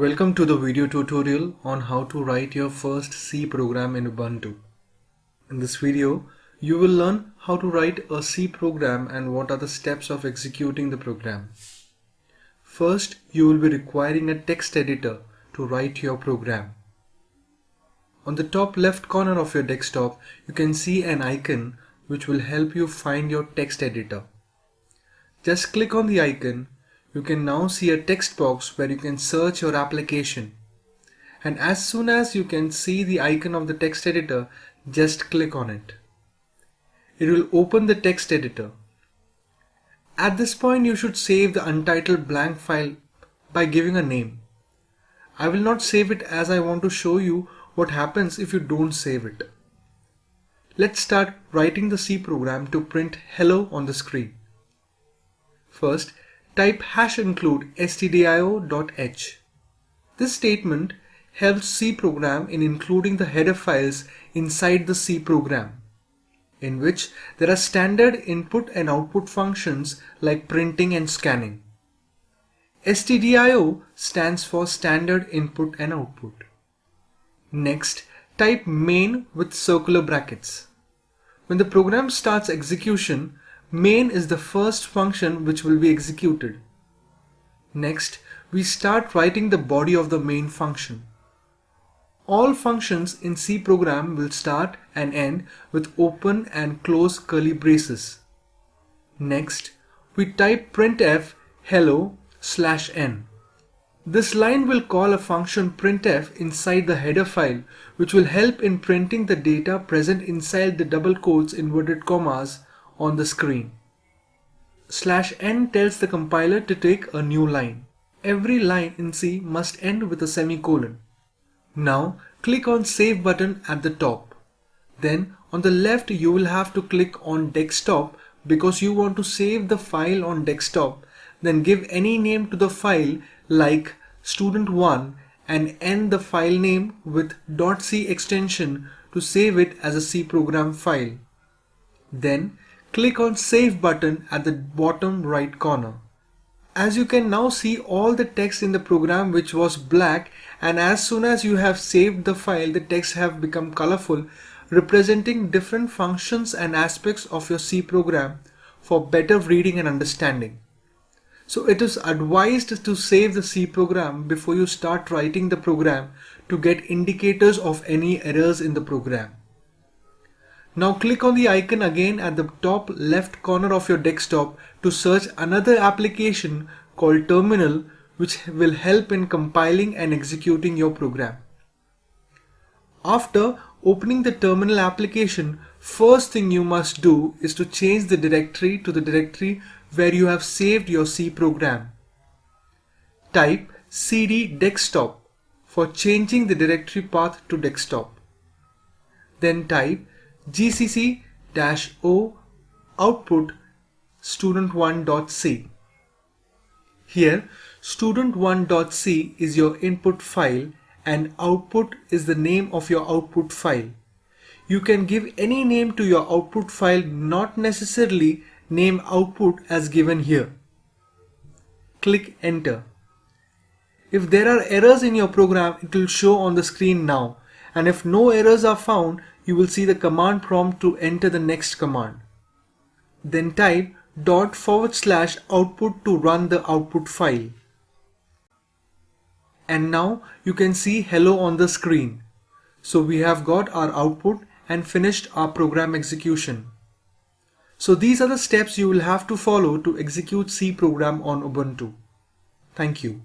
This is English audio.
Welcome to the video tutorial on how to write your first C program in Ubuntu. In this video, you will learn how to write a C program and what are the steps of executing the program. First, you will be requiring a text editor to write your program. On the top left corner of your desktop, you can see an icon which will help you find your text editor. Just click on the icon you can now see a text box where you can search your application. And as soon as you can see the icon of the text editor, just click on it. It will open the text editor. At this point, you should save the untitled blank file by giving a name. I will not save it as I want to show you what happens if you don't save it. Let's start writing the C program to print hello on the screen. First, type hash include stdio.h. This statement helps C program in including the header files inside the C program, in which there are standard input and output functions like printing and scanning. stdio stands for standard input and output. Next, type main with circular brackets. When the program starts execution, Main is the first function which will be executed. Next, we start writing the body of the main function. All functions in C program will start and end with open and close curly braces. Next, we type printf hello slash n. This line will call a function printf inside the header file which will help in printing the data present inside the double quotes inverted commas on the screen. Slash n tells the compiler to take a new line. Every line in C must end with a semicolon. Now click on Save button at the top. Then on the left you will have to click on Desktop because you want to save the file on desktop. Then give any name to the file like student1 and end the file name with .c extension to save it as a C program file. Then click on Save button at the bottom right corner. As you can now see all the text in the program which was black and as soon as you have saved the file the text have become colorful representing different functions and aspects of your C program for better reading and understanding. So it is advised to save the C program before you start writing the program to get indicators of any errors in the program. Now click on the icon again at the top left corner of your desktop to search another application called Terminal which will help in compiling and executing your program. After opening the terminal application, first thing you must do is to change the directory to the directory where you have saved your C program. Type cd desktop for changing the directory path to desktop. Then type gcc-o output student1.c. Here student1.c is your input file and output is the name of your output file. You can give any name to your output file not necessarily name output as given here. Click enter. If there are errors in your program it will show on the screen now and if no errors are found you will see the command prompt to enter the next command. Then type dot forward slash output to run the output file. And now you can see hello on the screen. So we have got our output and finished our program execution. So these are the steps you will have to follow to execute C program on Ubuntu. Thank you.